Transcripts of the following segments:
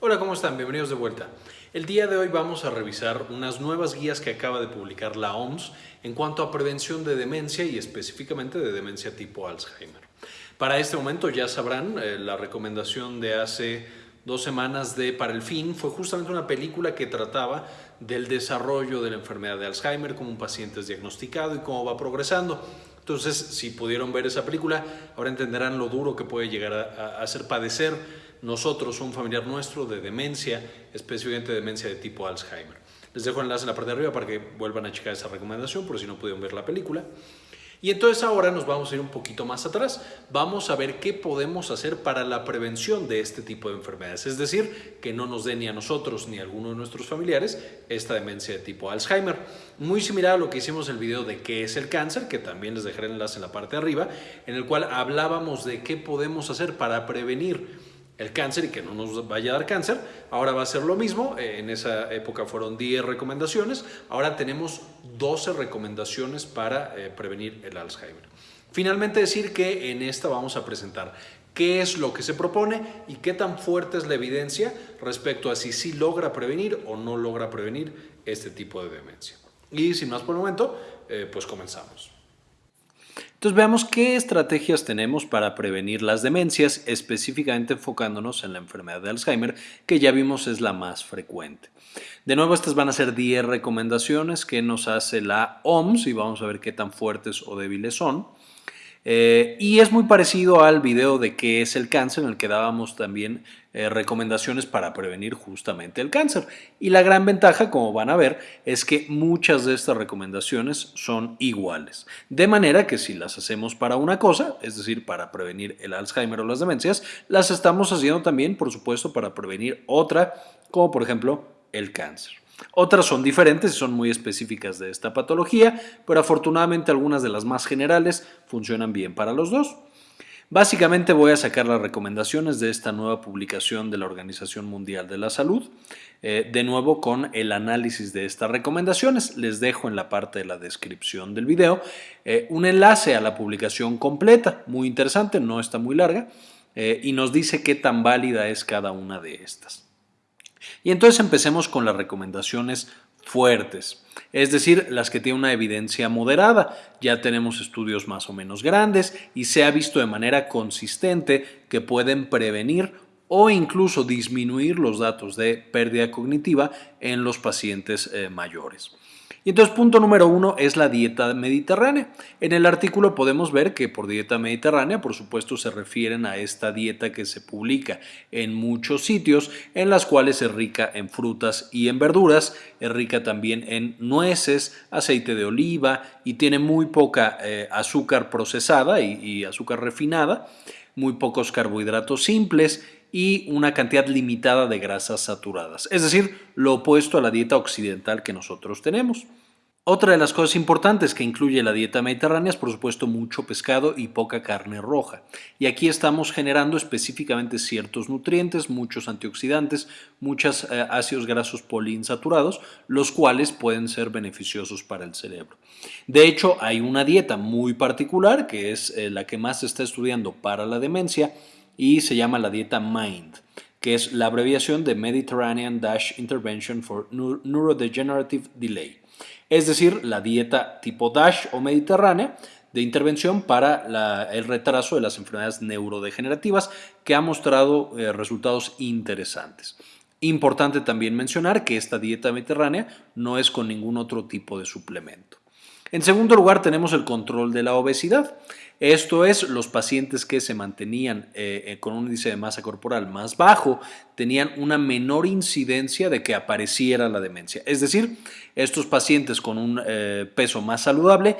Hola, ¿cómo están? Bienvenidos de vuelta. El día de hoy vamos a revisar unas nuevas guías que acaba de publicar la OMS en cuanto a prevención de demencia y específicamente de demencia tipo Alzheimer. Para este momento ya sabrán, eh, la recomendación de hace dos semanas de Para el Fin fue justamente una película que trataba del desarrollo de la enfermedad de Alzheimer, cómo un paciente es diagnosticado y cómo va progresando. Entonces, si pudieron ver esa película, ahora entenderán lo duro que puede llegar a, hacer padecer nosotros, un familiar nuestro, de demencia, específicamente demencia de tipo Alzheimer. Les dejo el enlace en la parte de arriba para que vuelvan a checar esa recomendación, por si no pudieron ver la película. Y entonces ahora nos vamos a ir un poquito más atrás. Vamos a ver qué podemos hacer para la prevención de este tipo de enfermedades. Es decir, que no nos dé ni a nosotros ni a alguno de nuestros familiares esta demencia de tipo Alzheimer. Muy similar a lo que hicimos en el video de qué es el cáncer, que también les dejaré el enlace en la parte de arriba, en el cual hablábamos de qué podemos hacer para prevenir el cáncer y que no nos vaya a dar cáncer. Ahora va a ser lo mismo, eh, en esa época fueron 10 recomendaciones, ahora tenemos 12 recomendaciones para eh, prevenir el Alzheimer. Finalmente decir que en esta vamos a presentar qué es lo que se propone y qué tan fuerte es la evidencia respecto a si sí logra prevenir o no logra prevenir este tipo de demencia. Y sin más por el momento, eh, pues comenzamos. Entonces veamos qué estrategias tenemos para prevenir las demencias, específicamente enfocándonos en la enfermedad de Alzheimer, que ya vimos es la más frecuente. De nuevo, estas van a ser 10 recomendaciones que nos hace la OMS y vamos a ver qué tan fuertes o débiles son. Eh, y es muy parecido al video de qué es el cáncer, en el que dábamos también eh, recomendaciones para prevenir justamente el cáncer. Y la gran ventaja, como van a ver, es que muchas de estas recomendaciones son iguales. De manera que si las hacemos para una cosa, es decir, para prevenir el Alzheimer o las demencias, las estamos haciendo también, por supuesto, para prevenir otra, como por ejemplo el cáncer. Otras son diferentes y son muy específicas de esta patología, pero afortunadamente algunas de las más generales funcionan bien para los dos. Básicamente voy a sacar las recomendaciones de esta nueva publicación de la Organización Mundial de la Salud, eh, de nuevo con el análisis de estas recomendaciones. Les dejo en la parte de la descripción del video eh, un enlace a la publicación completa, muy interesante, no está muy larga, eh, y nos dice qué tan válida es cada una de estas. Y entonces empecemos con las recomendaciones fuertes, es decir, las que tienen una evidencia moderada. Ya tenemos estudios más o menos grandes y se ha visto de manera consistente que pueden prevenir o incluso disminuir los datos de pérdida cognitiva en los pacientes eh, mayores. Y entonces punto número uno es la dieta mediterránea. En el artículo podemos ver que por dieta mediterránea, por supuesto, se refieren a esta dieta que se publica en muchos sitios, en las cuales es rica en frutas y en verduras, es rica también en nueces, aceite de oliva y tiene muy poca eh, azúcar procesada y azúcar refinada, muy pocos carbohidratos simples y una cantidad limitada de grasas saturadas, es decir, lo opuesto a la dieta occidental que nosotros tenemos. Otra de las cosas importantes que incluye la dieta mediterránea es por supuesto mucho pescado y poca carne roja. Y aquí estamos generando específicamente ciertos nutrientes, muchos antioxidantes, muchos eh, ácidos grasos poliinsaturados, los cuales pueden ser beneficiosos para el cerebro. De hecho, hay una dieta muy particular que es eh, la que más se está estudiando para la demencia y se llama la dieta MIND que es la abreviación de Mediterranean Dash Intervention for Neurodegenerative Delay es decir, la dieta tipo DASH o mediterránea de intervención para el retraso de las enfermedades neurodegenerativas que ha mostrado eh, resultados interesantes. Importante también mencionar que esta dieta mediterránea no es con ningún otro tipo de suplemento. En segundo lugar tenemos el control de la obesidad. Esto es, los pacientes que se mantenían eh, eh, con un índice de masa corporal más bajo tenían una menor incidencia de que apareciera la demencia. Es decir, estos pacientes con un eh, peso más saludable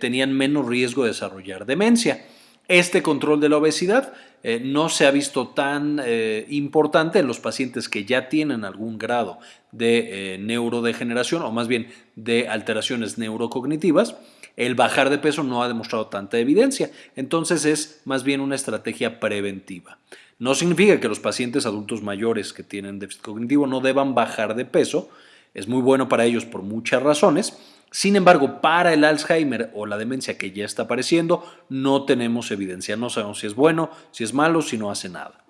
tenían menos riesgo de desarrollar demencia. Este control de la obesidad no se ha visto tan importante en los pacientes que ya tienen algún grado de neurodegeneración o más bien de alteraciones neurocognitivas el bajar de peso no ha demostrado tanta evidencia, entonces es más bien una estrategia preventiva. No significa que los pacientes adultos mayores que tienen déficit cognitivo no deban bajar de peso, es muy bueno para ellos por muchas razones, sin embargo, para el Alzheimer o la demencia que ya está apareciendo, no tenemos evidencia, no sabemos si es bueno, si es malo, si no hace nada.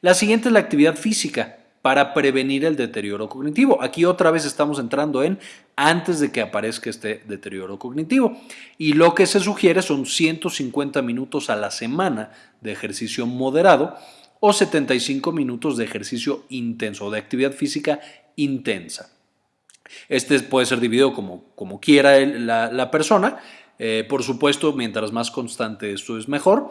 La siguiente es la actividad física. Para prevenir el deterioro cognitivo. Aquí otra vez estamos entrando en antes de que aparezca este deterioro cognitivo. Y lo que se sugiere son 150 minutos a la semana de ejercicio moderado o 75 minutos de ejercicio intenso, de actividad física intensa. Este puede ser dividido como, como quiera la, persona. Eh, por supuesto, mientras más constante esto es mejor.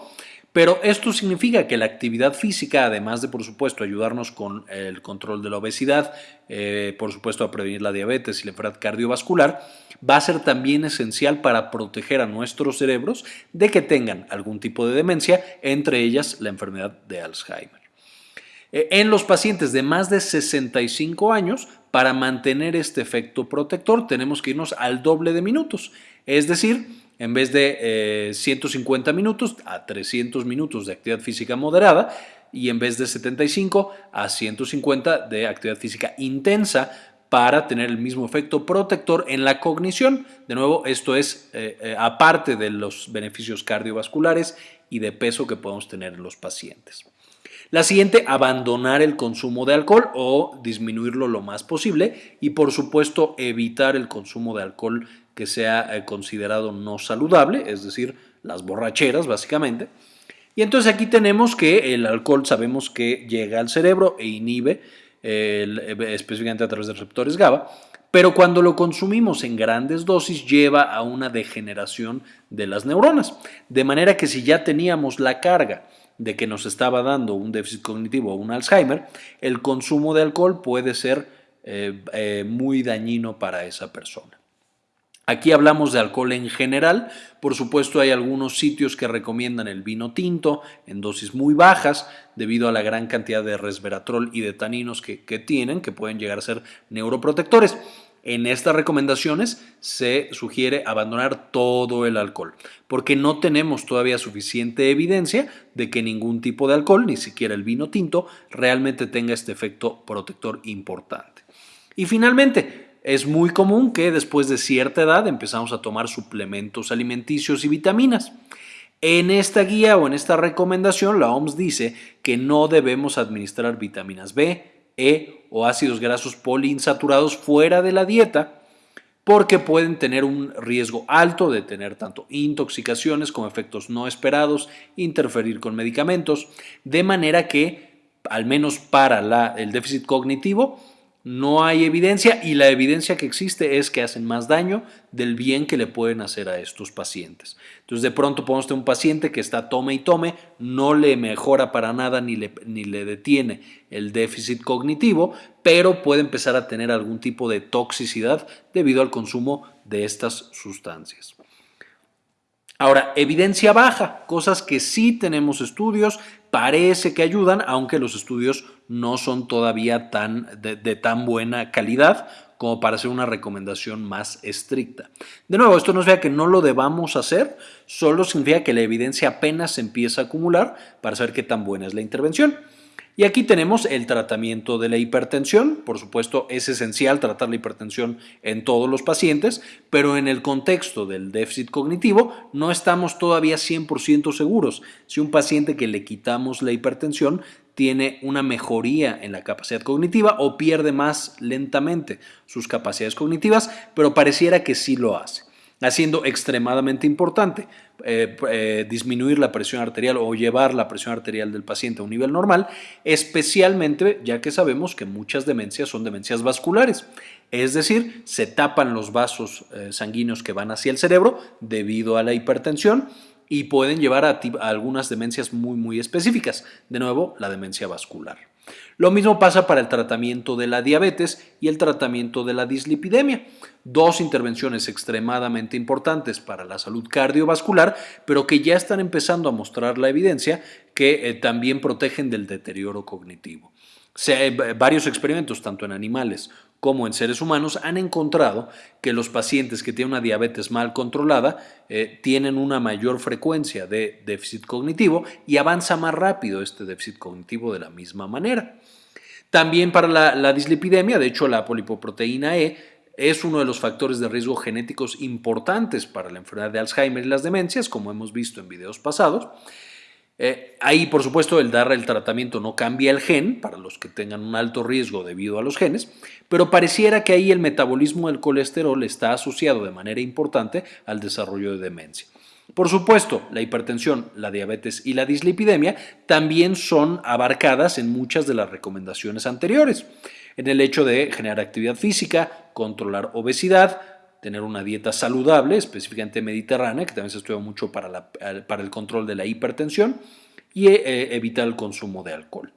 Pero esto significa que la actividad física, además de por supuesto ayudarnos con el control de la obesidad, eh, por supuesto a prevenir la diabetes y la enfermedad cardiovascular, va a ser también esencial para proteger a nuestros cerebros de que tengan algún tipo de demencia, entre ellas la enfermedad de Alzheimer. Eh, en los pacientes de más de 65 años, para mantener este efecto protector tenemos que irnos al doble de minutos, es decir, en vez de 150 eh, minutos a 300 minutos de actividad física moderada y en vez de 75 a 150 de actividad física intensa para tener el mismo efecto protector en la cognición. De nuevo, esto es eh, eh, aparte de los beneficios cardiovasculares y de peso que podemos tener en los pacientes. La siguiente, abandonar el consumo de alcohol o disminuirlo lo más posible y por supuesto evitar el consumo de alcohol que sea eh, considerado no saludable, es decir, las borracheras básicamente. Y entonces aquí tenemos que el alcohol sabemos que llega al cerebro e inhibe, específicamente a través de receptores GABA, pero cuando lo consumimos en grandes dosis lleva a una degeneración de las neuronas. De manera que si ya teníamos la carga de que nos estaba dando un déficit cognitivo o un Alzheimer, el consumo de alcohol puede ser eh, eh, muy dañino para esa persona. Aquí hablamos de alcohol en general, por supuesto hay algunos sitios que recomiendan el vino tinto en dosis muy bajas debido a la gran cantidad de resveratrol y de taninos que, tienen, que pueden llegar a ser neuroprotectores. En estas recomendaciones se sugiere abandonar todo el alcohol, porque no tenemos todavía suficiente evidencia de que ningún tipo de alcohol, ni siquiera el vino tinto, realmente tenga este efecto protector importante. Y finalmente, es muy común que después de cierta edad empezamos a tomar suplementos alimenticios y vitaminas. En esta guía o en esta recomendación la OMS dice que no debemos administrar vitaminas B, E o ácidos grasos poliinsaturados fuera de la dieta porque pueden tener un riesgo alto de tener tanto intoxicaciones como efectos no esperados, interferir con medicamentos, de manera que, al menos para el déficit cognitivo, no hay evidencia y la evidencia que existe es que hacen más daño del bien que le pueden hacer a estos pacientes. Entonces de pronto podemos tener un paciente que está tome y tome, no le mejora para nada ni le, ni le detiene el déficit cognitivo, pero puede empezar a tener algún tipo de toxicidad debido al consumo de estas sustancias. Ahora, evidencia baja, cosas que sí tenemos estudios, parece que ayudan, aunque los estudios no son todavía tan, de, tan buena calidad como para hacer una recomendación más estricta. De nuevo, esto no significa que no lo debamos hacer, solo significa que la evidencia apenas se empieza a acumular para saber qué tan buena es la intervención. Y aquí tenemos el tratamiento de la hipertensión. Por supuesto, es esencial tratar la hipertensión en todos los pacientes, pero en el contexto del déficit cognitivo no estamos todavía 100% seguros si un paciente que le quitamos la hipertensión tiene una mejoría en la capacidad cognitiva o pierde más lentamente sus capacidades cognitivas, pero pareciera que sí lo hace haciendo extremadamente importante eh, eh, disminuir la presión arterial o llevar la presión arterial del paciente a un nivel normal, especialmente ya que sabemos que muchas demencias son demencias vasculares, es decir, se tapan los vasos eh, sanguíneos que van hacia el cerebro debido a la hipertensión y pueden llevar a algunas demencias muy muy específicas, de nuevo la demencia vascular. Lo mismo pasa para el tratamiento de la diabetes y el tratamiento de la dislipidemia, dos intervenciones extremadamente importantes para la salud cardiovascular, pero que ya están empezando a mostrar la evidencia que eh, también protegen del deterioro cognitivo. Se, eh, varios experimentos, tanto en animales como en seres humanos, han encontrado que los pacientes que tienen una diabetes mal controlada eh, tienen una mayor frecuencia de déficit cognitivo y avanza más rápido este déficit cognitivo de la misma manera. También para la, la dislipidemia, de hecho la polipoproteína E es uno de los factores de riesgo genéticos importantes para la enfermedad de Alzheimer y las demencias, como hemos visto en videos pasados. Eh, ahí, por supuesto, el dar el tratamiento no cambia el gen para los que tengan un alto riesgo debido a los genes, pero pareciera que ahí el metabolismo del colesterol está asociado de manera importante al desarrollo de demencia. Por supuesto, la hipertensión, la diabetes y la dislipidemia también son abarcadas en muchas de las recomendaciones anteriores, en el hecho de generar actividad física, controlar obesidad, tener una dieta saludable, específicamente mediterránea, que también se estudia mucho para, el control de la hipertensión, y eh, evitar el consumo de alcohol.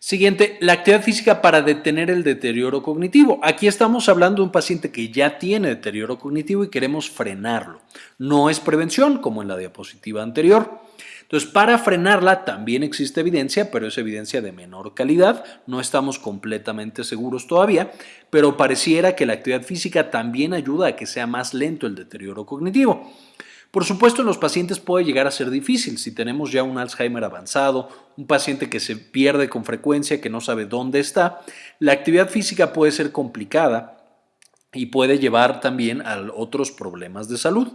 Siguiente, la actividad física para detener el deterioro cognitivo. Aquí estamos hablando de un paciente que ya tiene deterioro cognitivo y queremos frenarlo. No es prevención, como en la diapositiva anterior. Entonces, para frenarla también existe evidencia, pero es evidencia de menor calidad. No estamos completamente seguros todavía, pero pareciera que la actividad física también ayuda a que sea más lento el deterioro cognitivo. Por supuesto, en los pacientes puede llegar a ser difícil. Si tenemos ya un Alzheimer avanzado, un paciente que se pierde con frecuencia, que no sabe dónde está, la actividad física puede ser complicada y puede llevar también a otros problemas de salud.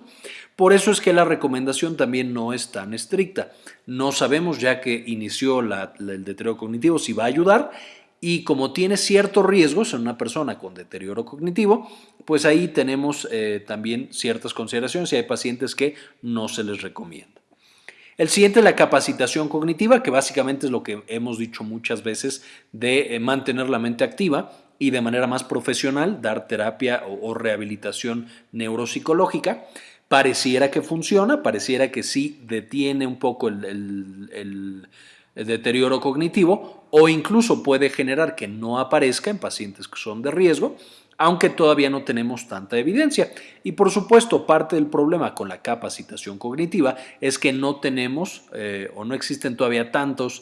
Por eso es que la recomendación también no es tan estricta. No sabemos ya que inició el deterioro cognitivo si va a ayudar y como tiene ciertos riesgos en una persona con deterioro cognitivo, pues ahí tenemos eh, también ciertas consideraciones y hay pacientes que no se les recomienda. El siguiente es la capacitación cognitiva, que básicamente es lo que hemos dicho muchas veces de eh, mantener la mente activa y de manera más profesional dar terapia o, rehabilitación neuropsicológica. Pareciera que funciona, pareciera que sí detiene un poco el deterioro cognitivo o incluso puede generar que no aparezca en pacientes que son de riesgo, aunque todavía no tenemos tanta evidencia. Y por supuesto, parte del problema con la capacitación cognitiva es que no tenemos eh, o no existen todavía tantos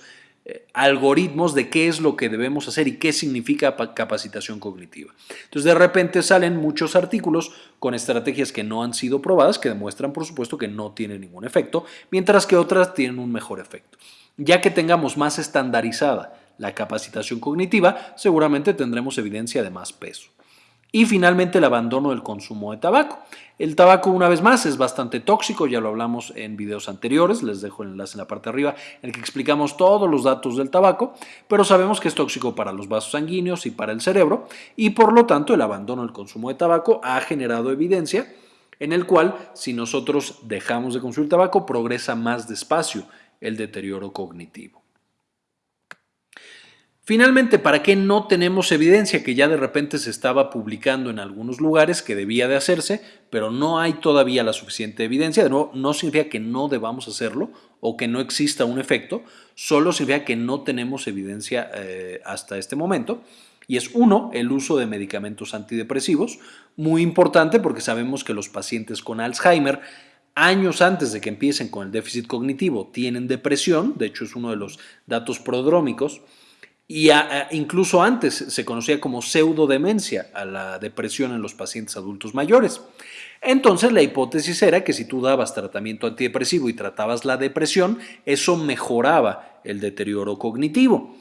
algoritmos de qué es lo que debemos hacer y qué significa capacitación cognitiva. Entonces, de repente salen muchos artículos con estrategias que no han sido probadas, que demuestran, por supuesto, que no tienen ningún efecto, mientras que otras tienen un mejor efecto. Ya que tengamos más estandarizada la capacitación cognitiva, seguramente tendremos evidencia de más peso. Y finalmente el abandono del consumo de tabaco. El tabaco, una vez más, es bastante tóxico, ya lo hablamos en videos anteriores, les dejo el enlace en la parte de arriba en el que explicamos todos los datos del tabaco, pero sabemos que es tóxico para los vasos sanguíneos y para el cerebro, y por lo tanto el abandono del consumo de tabaco ha generado evidencia en el cual si nosotros dejamos de consumir tabaco progresa más despacio el deterioro cognitivo. Finalmente, ¿para qué no tenemos evidencia que ya de repente se estaba publicando en algunos lugares que debía de hacerse, pero no hay todavía la suficiente evidencia? De nuevo, no significa que no debamos hacerlo o que no exista un efecto, solo significa que no tenemos evidencia eh, hasta este momento. Y es uno, el uso de medicamentos antidepresivos, muy importante porque sabemos que los pacientes con Alzheimer años antes de que empiecen con el déficit cognitivo tienen depresión, de hecho es uno de los datos prodrómicos, y incluso antes se conocía como pseudodemencia a la depresión en los pacientes adultos mayores. Entonces la hipótesis era que si tú dabas tratamiento antidepresivo y tratabas la depresión, eso mejoraba el deterioro cognitivo.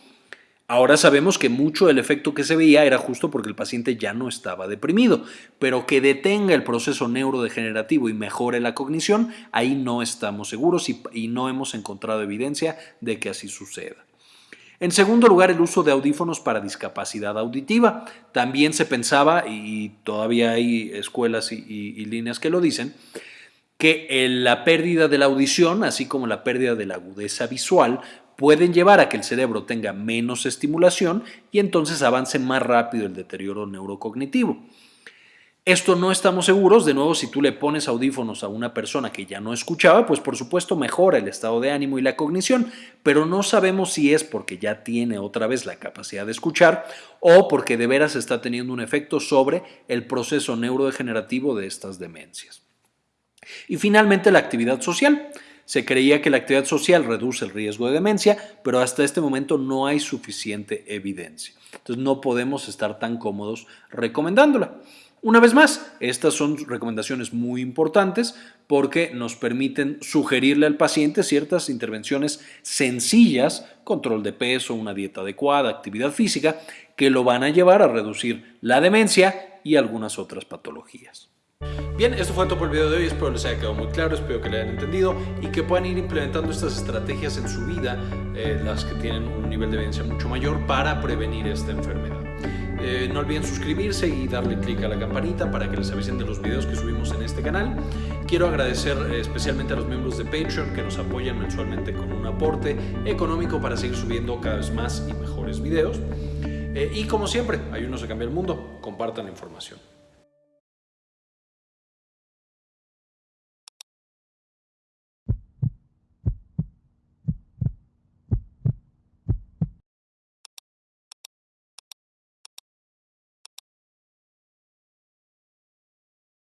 Ahora sabemos que mucho del efecto que se veía era justo porque el paciente ya no estaba deprimido, pero que detenga el proceso neurodegenerativo y mejore la cognición, ahí no estamos seguros y, no hemos encontrado evidencia de que así suceda. En segundo lugar, el uso de audífonos para discapacidad auditiva. También se pensaba, y todavía hay escuelas y, líneas que lo dicen, que la pérdida de la audición, así como la pérdida de la agudeza visual, pueden llevar a que el cerebro tenga menos estimulación y entonces avance más rápido el deterioro neurocognitivo. Esto no estamos seguros, de nuevo, si tú le pones audífonos a una persona que ya no escuchaba, pues por supuesto mejora el estado de ánimo y la cognición, pero no sabemos si es porque ya tiene otra vez la capacidad de escuchar o porque de veras está teniendo un efecto sobre el proceso neurodegenerativo de estas demencias. Y finalmente la actividad social. Se creía que la actividad social reduce el riesgo de demencia, pero hasta este momento no hay suficiente evidencia. Entonces no podemos estar tan cómodos recomendándola. Una vez más, estas son recomendaciones muy importantes porque nos permiten sugerirle al paciente ciertas intervenciones sencillas, control de peso, una dieta adecuada, actividad física, que lo van a llevar a reducir la demencia y algunas otras patologías. Bien, esto fue todo por el video de hoy, espero les haya quedado muy claro, espero que le hayan entendido y que puedan ir implementando estas estrategias en su vida, eh, las que tienen un nivel de evidencia mucho mayor para prevenir esta enfermedad. Eh, no olviden suscribirse y darle clic a la campanita para que les avisen de los videos que subimos en este canal. Quiero agradecer eh, especialmente a los miembros de Patreon que nos apoyan mensualmente con un aporte económico para seguir subiendo cada vez más y mejores videos. y como siempre, ayúdenos a cambiar el mundo, compartan la información.